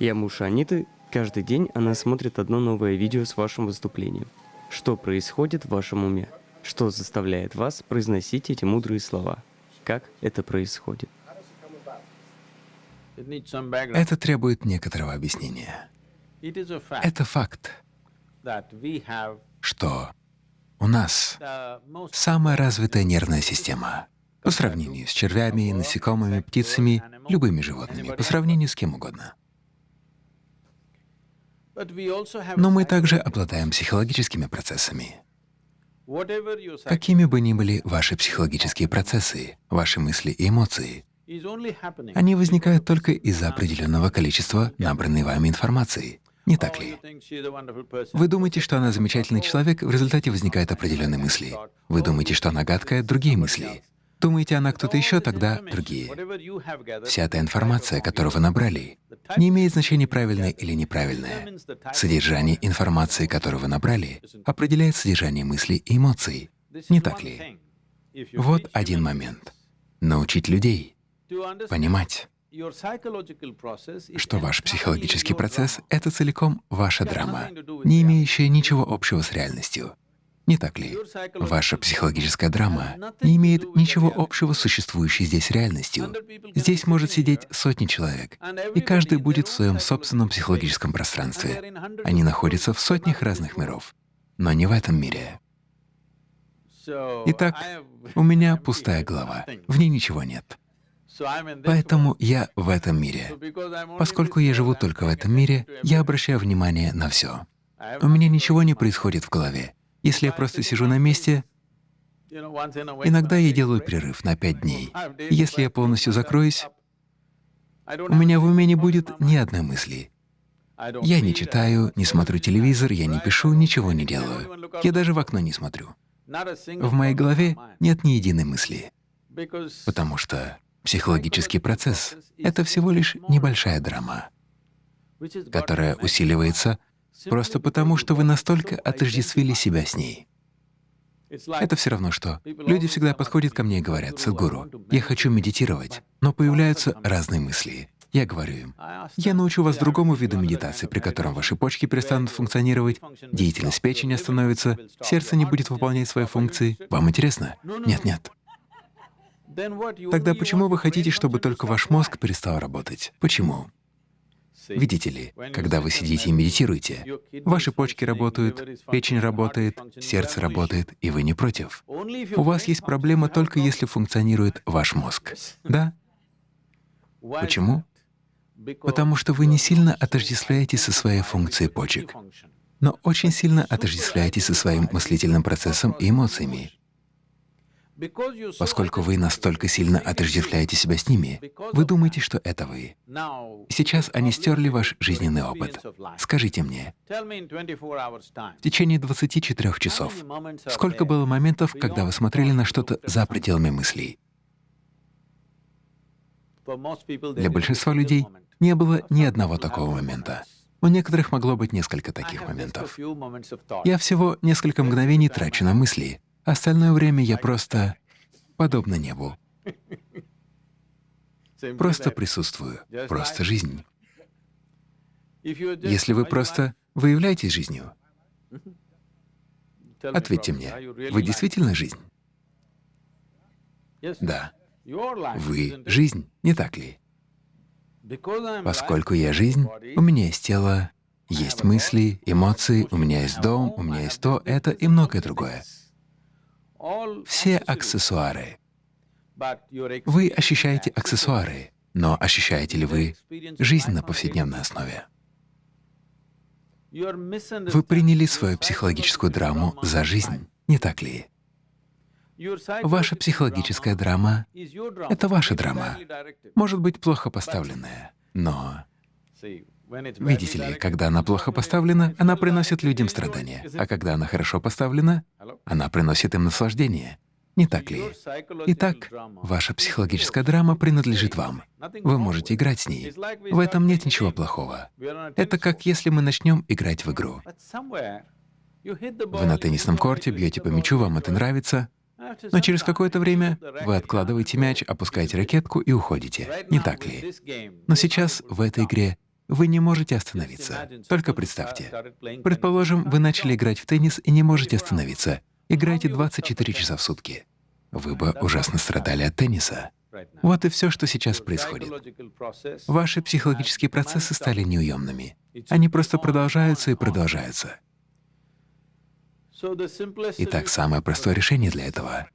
Я муж Аниты. Каждый день она смотрит одно новое видео с вашим выступлением. Что происходит в вашем уме? Что заставляет вас произносить эти мудрые слова? Как это происходит? Это требует некоторого объяснения. Это факт, что у нас самая развитая нервная система по сравнению с червями, насекомыми, птицами, любыми животными, по сравнению с кем угодно. Но мы также обладаем психологическими процессами. Какими бы ни были ваши психологические процессы, ваши мысли и эмоции, они возникают только из-за определенного количества набранной вами информации. Не так ли? Вы думаете, что она замечательный человек, в результате возникают определенные мысли. Вы думаете, что она гадкая — другие мысли. Думаете, она кто-то еще, тогда другие. Вся эта информация, которую вы набрали, не имеет значения правильная или неправильная. Содержание информации, которую вы набрали, определяет содержание мыслей и эмоций. Не так ли? Вот один момент. Научить людей понимать, что ваш психологический процесс — это целиком ваша драма, не имеющая ничего общего с реальностью. Не так ли? Ваша психологическая драма не имеет ничего общего с существующей здесь реальностью. Здесь может сидеть сотни человек, и каждый будет в своем собственном психологическом пространстве. Они находятся в сотнях разных миров, но не в этом мире. Итак, у меня пустая голова, в ней ничего нет. Поэтому я в этом мире. Поскольку я живу только в этом мире, я обращаю внимание на все. У меня ничего не происходит в голове. Если я просто сижу на месте, иногда я делаю перерыв на пять дней. Если я полностью закроюсь, у меня в уме не будет ни одной мысли. Я не читаю, не смотрю телевизор, я не пишу, ничего не делаю. Я даже в окно не смотрю. В моей голове нет ни единой мысли, потому что психологический процесс — это всего лишь небольшая драма, которая усиливается Просто потому, что вы настолько отождествили себя с ней. Это все равно что. Люди всегда подходят ко мне и говорят, «Садхгуру, я хочу медитировать, но появляются разные мысли». Я говорю им, я научу вас другому виду медитации, при котором ваши почки перестанут функционировать, деятельность печени остановится, сердце не будет выполнять свои функции. Вам интересно? Нет, нет. Тогда почему вы хотите, чтобы только ваш мозг перестал работать? Почему? Видите ли, когда вы сидите и медитируете, ваши почки работают, печень работает, сердце работает, и вы не против. У вас есть проблема только если функционирует ваш мозг. Да? Почему? Потому что вы не сильно отождествляете со своей функцией почек, но очень сильно отождествляете со своим мыслительным процессом и эмоциями. Поскольку вы настолько сильно отождествляете себя с ними, вы думаете, что это вы. сейчас они стерли ваш жизненный опыт. Скажите мне, в течение 24 часов, сколько было моментов, когда вы смотрели на что-то за пределами мыслей? Для большинства людей не было ни одного такого момента. У некоторых могло быть несколько таких моментов. Я всего несколько мгновений трачу на мысли, Остальное время я просто подобно небу. Просто присутствую, просто жизнь. Если вы просто выявляетесь жизнью, ответьте мне, вы действительно жизнь? Да. Вы — жизнь, не так ли? Поскольку я жизнь, у меня есть тело, есть мысли, эмоции, у меня есть дом, у меня есть то, это и многое другое все аксессуары. Вы ощущаете аксессуары, но ощущаете ли вы жизнь на повседневной основе? Вы приняли свою психологическую драму за жизнь, не так ли? Ваша психологическая драма — это ваша драма, может быть, плохо поставленная, но Видите ли, когда она плохо поставлена, она приносит людям страдания, а когда она хорошо поставлена, она приносит им наслаждение. Не так ли? Итак, ваша психологическая драма принадлежит вам. Вы можете играть с ней. В этом нет ничего плохого. Это как если мы начнем играть в игру. Вы на теннисном корте бьете по мячу, вам это нравится, но через какое-то время вы откладываете мяч, опускаете ракетку и уходите. Не так ли? Но сейчас в этой игре Вы не можете остановиться. Только представьте. Предположим, вы начали играть в теннис и не можете остановиться. Играете 24 часа в сутки. Вы бы ужасно страдали от тенниса. Вот и все, что сейчас происходит. Ваши психологические процессы стали неуемными. Они просто продолжаются и продолжаются. Итак, самое простое решение для этого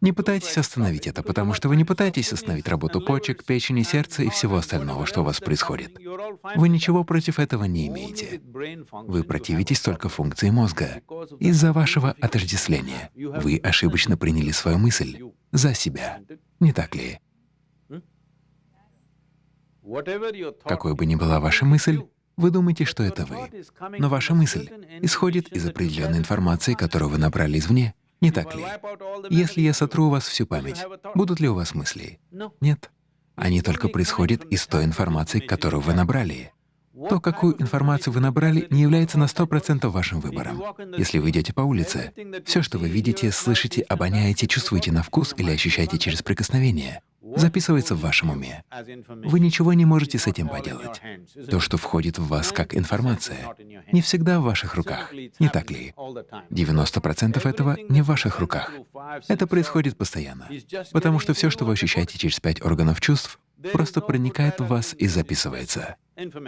не пытайтесь остановить это, потому что вы не пытаетесь остановить работу почек, печени, сердца и всего остального, что у вас происходит. Вы ничего против этого не имеете. Вы противитесь только функции мозга. Из-за вашего отождествления вы ошибочно приняли свою мысль за себя. Не так ли? Какой бы ни была ваша мысль, вы думаете, что это вы. Но ваша мысль исходит из определенной информации, которую вы набрали извне, не так ли? Если я сотру у вас всю память, будут ли у вас мысли? Нет. Они только происходят из той информации, которую вы набрали. То, какую информацию вы набрали, не является на 100% вашим выбором. Если вы идете по улице, все, что вы видите, слышите, обоняете, чувствуете на вкус или ощущаете через прикосновение, записывается в вашем уме. Вы ничего не можете с этим поделать. То, что входит в вас как информация, не всегда в ваших руках, не так ли? 90% этого не в ваших руках. Это происходит постоянно, потому что все, что вы ощущаете через пять органов чувств, просто проникает в вас и записывается.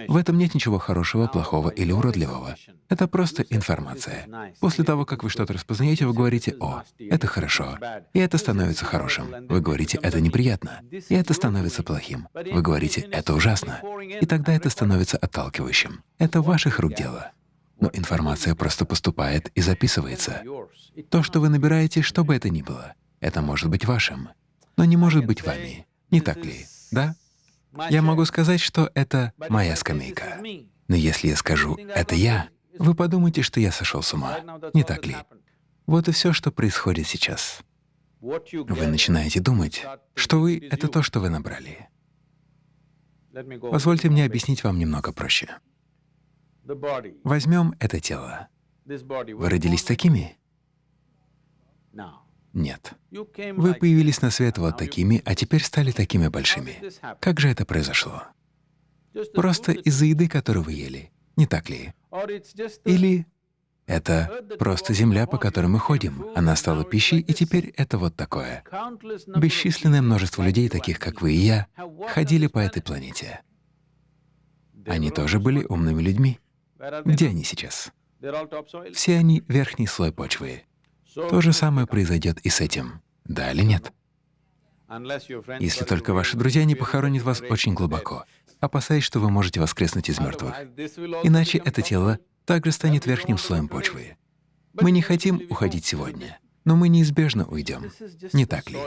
В этом нет ничего хорошего, плохого или уродливого. Это просто информация. После того, как вы что-то распознаете, вы говорите «О, это хорошо», и это становится хорошим. Вы говорите «Это неприятно», и это становится плохим. Вы говорите «Это ужасно», и тогда это становится отталкивающим. Это ваших рук дело. Но информация просто поступает и записывается. То, что вы набираете, что бы это ни было, это может быть вашим, но не может быть вами. Не так ли? Да? Я могу сказать, что это моя скамейка. Но если я скажу «это я», вы подумаете, что я сошел с ума. Не так ли? Вот и все, что происходит сейчас. Вы начинаете думать, что вы — это то, что вы набрали. Позвольте мне объяснить вам немного проще. Возьмем это тело. Вы родились такими? Нет. Вы появились на свет вот такими, а теперь стали такими большими. Как же это произошло? Просто из-за еды, которую вы ели, не так ли? Или это просто земля, по которой мы ходим. Она стала пищей, и теперь это вот такое. Бесчисленное множество людей, таких как вы и я, ходили по этой планете. Они тоже были умными людьми. Где они сейчас? Все они — верхний слой почвы. То же самое произойдет и с этим. Да или нет? Если только ваши друзья не похоронят вас очень глубоко, опасаясь, что вы можете воскреснуть из мертвых. Иначе это тело также станет верхним слоем почвы. Мы не хотим уходить сегодня, но мы неизбежно уйдем. Не так ли?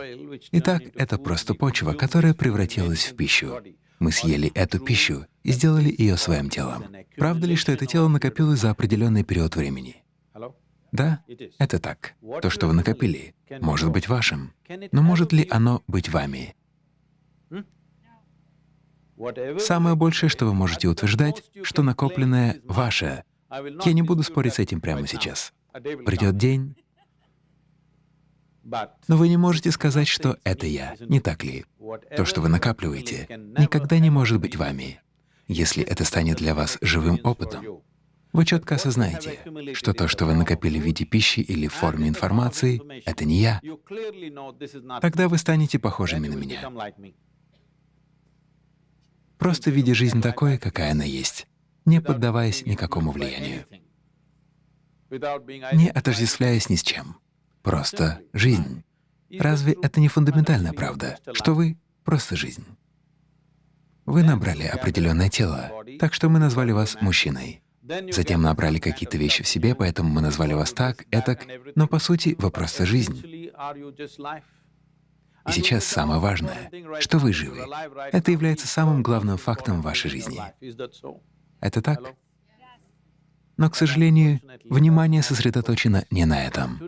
Итак, это просто почва, которая превратилась в пищу. Мы съели эту пищу и сделали ее своим телом. Правда ли, что это тело накопилось за определенный период времени? Да, это так. То, что вы накопили, может быть вашим, но может ли оно быть вами? Самое большее, что вы можете утверждать, что накопленное ваше. Я не буду спорить с этим прямо сейчас. Придет день, но вы не можете сказать, что это я, не так ли? То, что вы накапливаете, никогда не может быть вами, если это станет для вас живым опытом. Вы четко осознаете, что то, что вы накопили в виде пищи или в форме информации, — это не я. Тогда вы станете похожими на меня. Просто видя жизнь такой, какая она есть, не поддаваясь никакому влиянию, не отождествляясь ни с чем. Просто жизнь. Разве это не фундаментальная правда, что вы — просто жизнь? Вы набрали определенное тело, так что мы назвали вас мужчиной. Затем набрали какие-то вещи в себе, поэтому мы назвали вас так, этак, но по сути вы просто жизнь. И сейчас самое важное, что вы живы. Это является самым главным фактом вашей жизни. Это так? Но, к сожалению, внимание сосредоточено не на этом.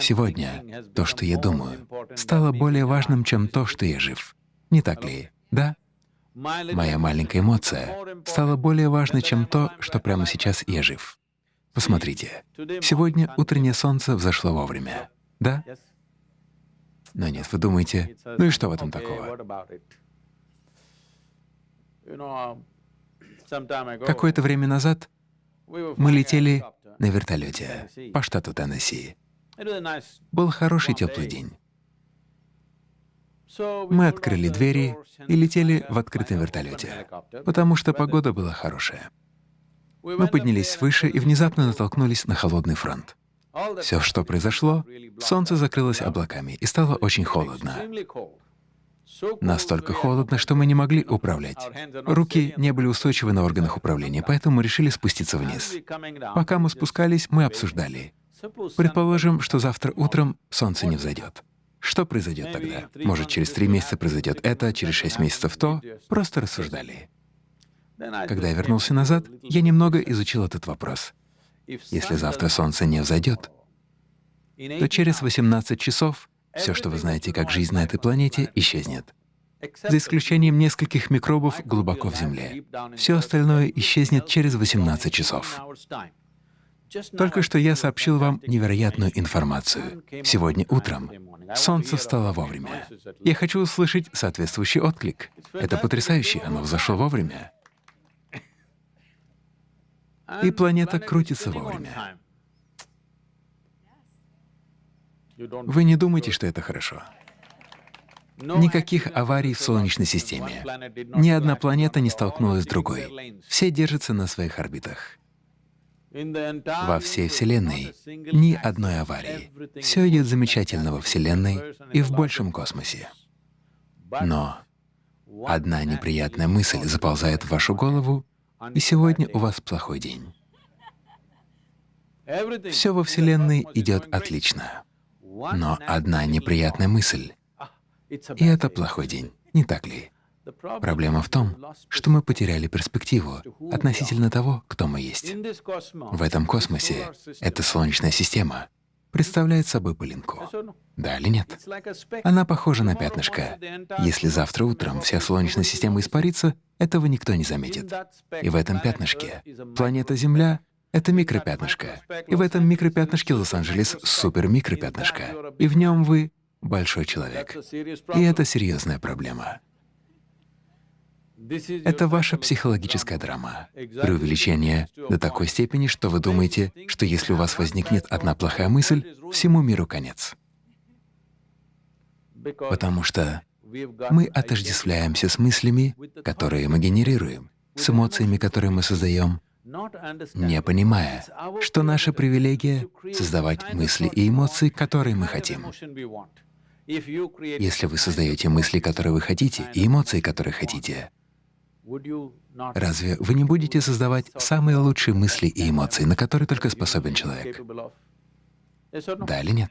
Сегодня то, что я думаю, стало более важным, чем то, что я жив. Не так ли? Да? Моя маленькая эмоция стала более важной, чем то, что прямо сейчас я жив. Посмотрите, сегодня утреннее солнце взошло вовремя, да? Но нет, вы думаете, ну и что в этом такого? Какое-то время назад мы летели на вертолете по штату Теннесси. Был хороший теплый день. Мы открыли двери и летели в открытом вертолете, потому что погода была хорошая. Мы поднялись выше и внезапно натолкнулись на холодный фронт. Все, что произошло, солнце закрылось облаками, и стало очень холодно. Настолько холодно, что мы не могли управлять. Руки не были устойчивы на органах управления, поэтому мы решили спуститься вниз. Пока мы спускались, мы обсуждали. Предположим, что завтра утром солнце не взойдет. Что произойдет тогда? Может, через три месяца произойдет это, через шесть месяцев то? Просто рассуждали. Когда я вернулся назад, я немного изучил этот вопрос. Если завтра солнце не взойдет, то через 18 часов все, что вы знаете как жизнь на этой планете, исчезнет. За исключением нескольких микробов глубоко в Земле. Все остальное исчезнет через 18 часов. Только что я сообщил вам невероятную информацию. Сегодня утром солнце встало вовремя. Я хочу услышать соответствующий отклик. Это потрясающе, оно взошло вовремя. И планета крутится вовремя. Вы не думаете, что это хорошо? Никаких аварий в Солнечной системе. Ни одна планета не столкнулась с другой. Все держатся на своих орбитах. Во всей Вселенной ни одной аварии. Все идет замечательно во Вселенной и в большем космосе. Но одна неприятная мысль заползает в вашу голову, и сегодня у вас плохой день. Все во Вселенной идет отлично. Но одна неприятная мысль, и это плохой день, не так ли? Проблема в том, что мы потеряли перспективу относительно того, кто мы есть. В этом космосе эта Солнечная система представляет собой пылинку. Да или нет? Она похожа на пятнышко. Если завтра утром вся Солнечная система испарится, этого никто не заметит. И в этом пятнышке планета Земля — это микропятнышко. И в этом микропятнышке Лос-Анджелес — супермикропятнышко. И в нем вы — большой человек. И это серьезная проблема. Это ваша психологическая драма, преувеличение до такой степени, что вы думаете, что если у вас возникнет одна плохая мысль, всему миру конец. Потому что мы отождествляемся с мыслями, которые мы генерируем, с эмоциями, которые мы создаем, не понимая, что наша привилегия — создавать мысли и эмоции, которые мы хотим. Если вы создаете мысли, которые вы хотите, и эмоции, которые хотите, Разве вы не будете создавать самые лучшие мысли и эмоции, на которые только способен человек? Да или нет?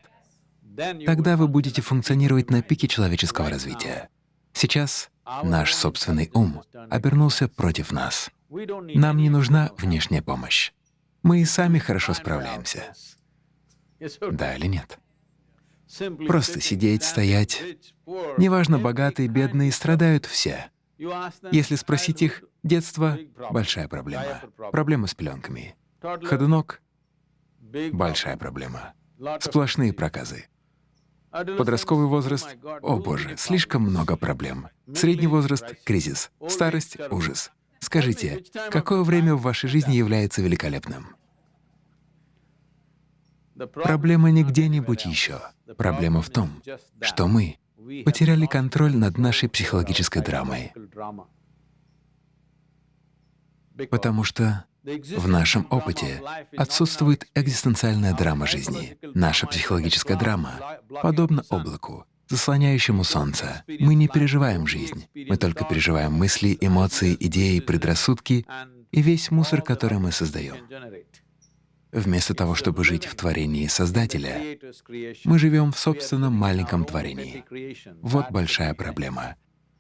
Тогда вы будете функционировать на пике человеческого развития. Сейчас наш собственный ум обернулся против нас. Нам не нужна внешняя помощь. Мы и сами хорошо справляемся. Да или нет? Просто сидеть, стоять. Неважно, богатые, бедные, страдают все. Если спросить их, детство — большая проблема. Проблема с пленками. Ходунок — большая проблема. Сплошные проказы. Подростковый возраст — о боже, слишком много проблем. Средний возраст — кризис. Старость — ужас. Скажите, какое время в вашей жизни является великолепным? Проблема не где-нибудь еще. Проблема в том, что мы потеряли контроль над нашей психологической драмой. Потому что в нашем опыте отсутствует экзистенциальная драма жизни. Наша психологическая драма подобна облаку, заслоняющему солнце. Мы не переживаем жизнь, мы только переживаем мысли, эмоции, идеи, предрассудки и весь мусор, который мы создаем. Вместо того, чтобы жить в творении Создателя, мы живем в собственном маленьком творении. Вот большая проблема.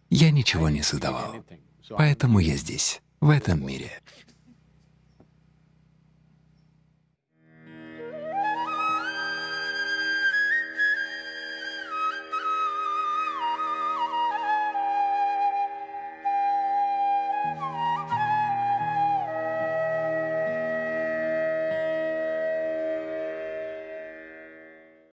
Я ничего не создавал, поэтому я здесь, в этом мире.